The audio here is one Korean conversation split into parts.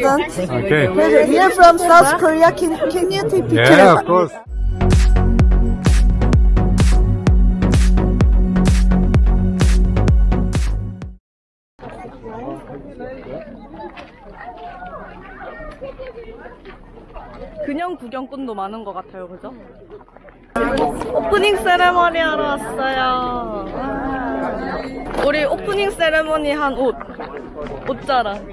President. Okay. President, we are from South Korea. Can, can you take picture? Yeah, of course. 그냥 구경꾼도 많은 것 같아요, 그죠? 오프닝 세레머니 하러 왔어요. 와. 우리 오프닝 세레머니 한 옷. 옷자랑.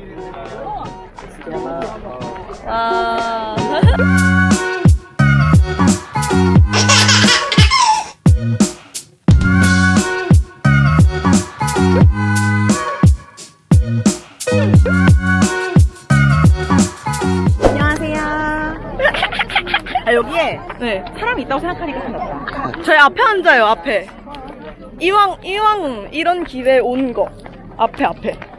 와. 안녕하세요. 아, 여기에 네. 사람이 있다고 생각하니까 생겼다. 저희 앞에 앉아요, 앞에. 이왕, 이왕 이런 기회에 온 거. 앞에, 앞에.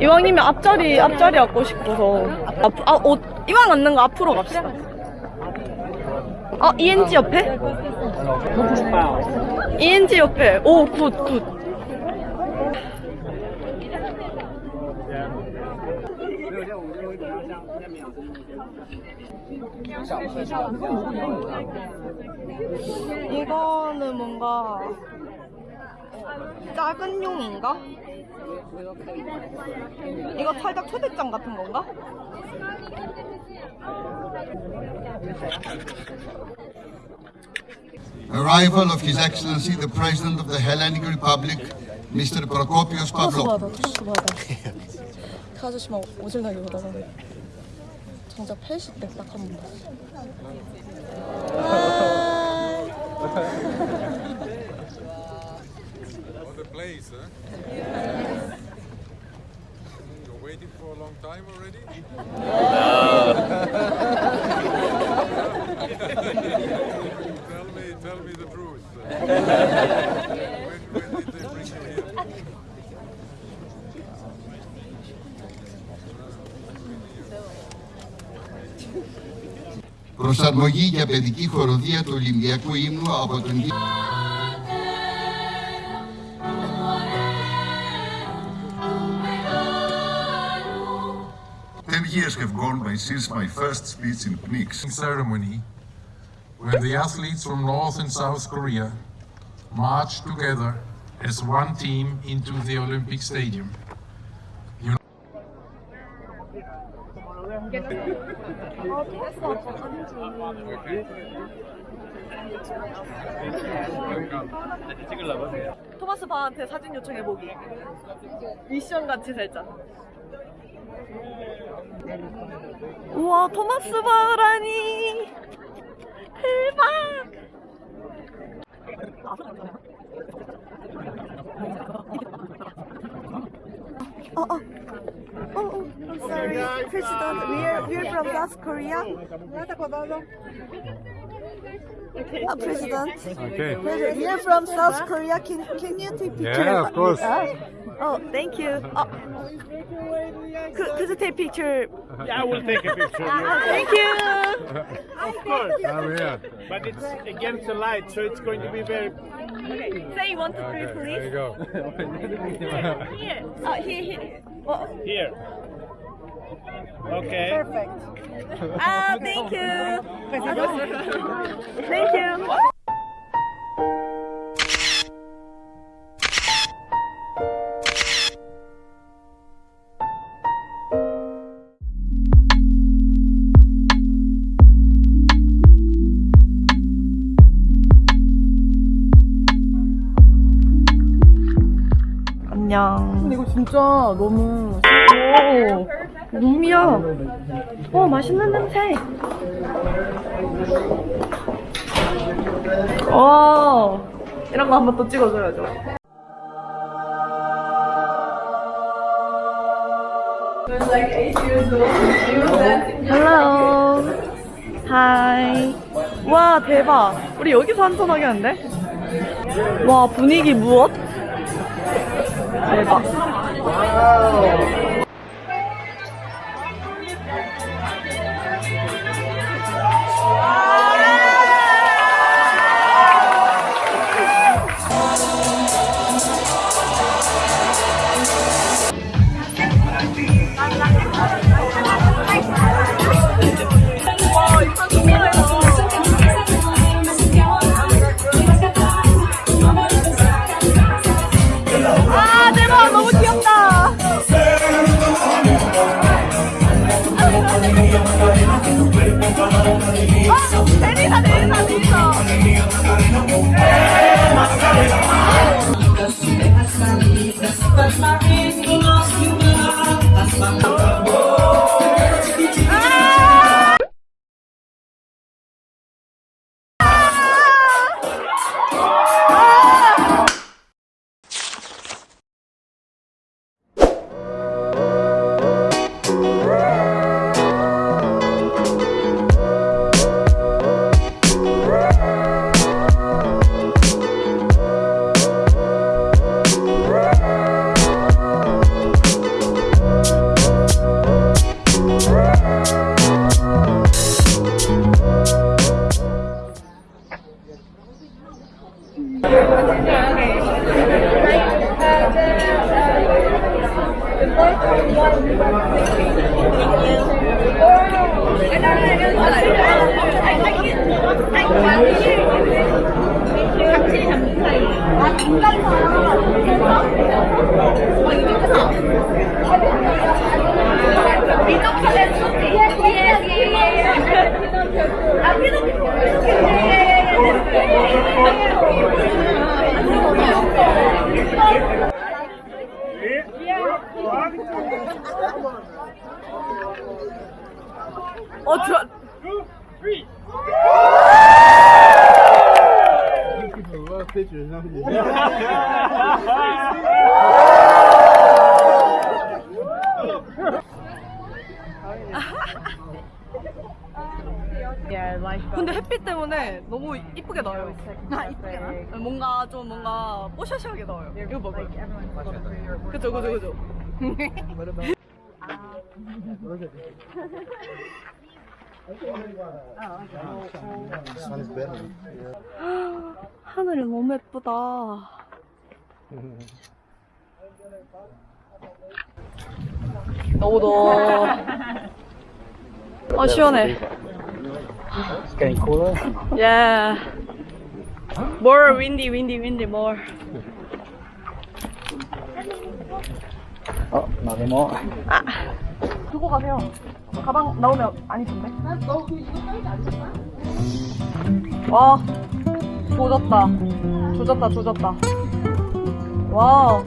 이왕이면 앞자리, 앞자리 앉고 싶어서. 앞, 아, 옷, 이왕 앉는 거 앞으로 갑시다. 어, ENG 옆에? ENG 옆에. 오, good, good. 이거는 뭔가 작은 용인가? 이거 살짝 초대장 같은 건가? arrival of His Excellency the President of the Hellenic Republic, Mr. Prokopios Pavlopoulos. 그 아저씨만 오질나게 보다가 정작 펠시 때딱 한 번. What a place, huh? You're waiting for a long time already? tell me, tell me the truth. when, when did they bring you here? Προσαρμογή για παιδική χοροδία του Ολυμπιακού ύμνου από τον years have gone by since my first speech in PNIX. ceremony when the athletes from North and South Korea marched together as one team into the Olympic Stadium. 토마스 바한테 사진 요청해보기. 미션 같이 살짝. 우와, 토마스 바라니! 대박! Oh, oh. Oh, oh, I'm sorry. President, we are, we are from South Korea. Uh, President. Okay. President, we are from South Korea. Can, can you take picture? Yeah, of course. Oh, thank you. Oh. Could, could you take picture? Yeah, I will take a picture. Thank you! Of course. I'm here. But it's against the light, so it's going to be very. Say one, two, three, Okay, there please. you go. Here. Oh, here, here. Oh, Here. Okay. ah, thank you. thank you. 안녕. 근데 이거 진짜 너무 오 룸이야. 오 맛있는 냄새. 오 이런 거 한번 또 찍어줘야죠. Hello. 와 대박. 우리 여기서 한잔 하겠는데? 와 분위기 무엇? 대박. Thank you. 내리사 내 때문에 너무 이쁘게 나와요. 아, 이쁘게 나? 뭔가 좀 뭔가 뽀샤시하게 나와요. 이거 봐봐요. 그죠, 그죠, 그죠. 하늘이 너무 예쁘다. 너무 더워. 아, 시원해. It's getting cooler. Yeah. More windy, windy, windy, more. Oh, not anymore. 아, 두고 가세요. 가방 나오면 안 입던데? 와, 조졌다. 조졌다, 조졌다. 와우.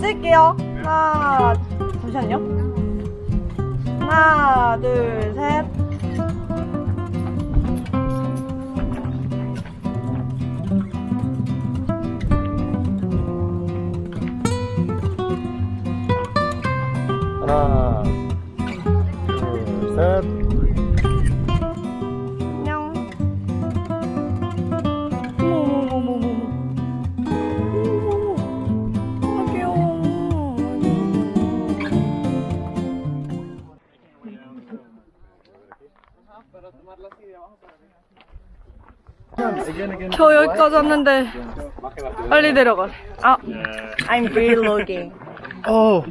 찍을게요. 하나, 잠시만요. 하나, 둘, 셋. 하나, 둘, 셋. 안녕. 어머머머머머. 어머머머. 아, 귀여워. 저 여기까지 왔는데 빨리 내려가. 아, I'm vlogging. Oh.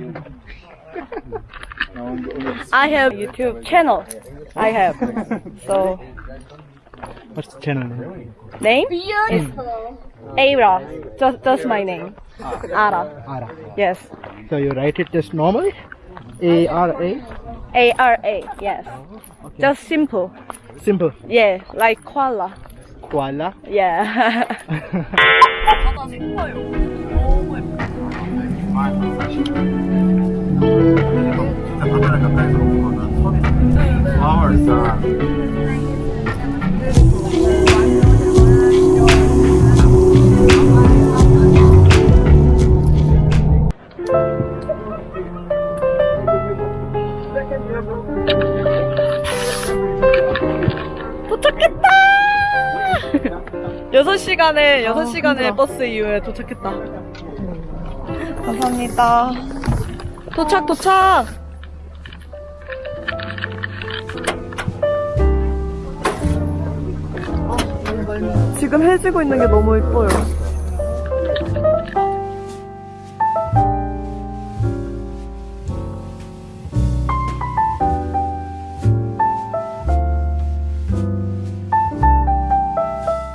I have YouTube channel. I have. So What's the channel name? name is Ara. Just just my name. Ara. Ara. Yes. So you write it just normal? A R A? A R A. Yes. Just simple. Simple. Yeah, like koala. Koala. Yeah. 도착했다! 6시간에, 6시간의 버스 이후에 도착했다. 감사합니다. 도착, 도착! 지금 해지고 있는 게 너무 예뻐요.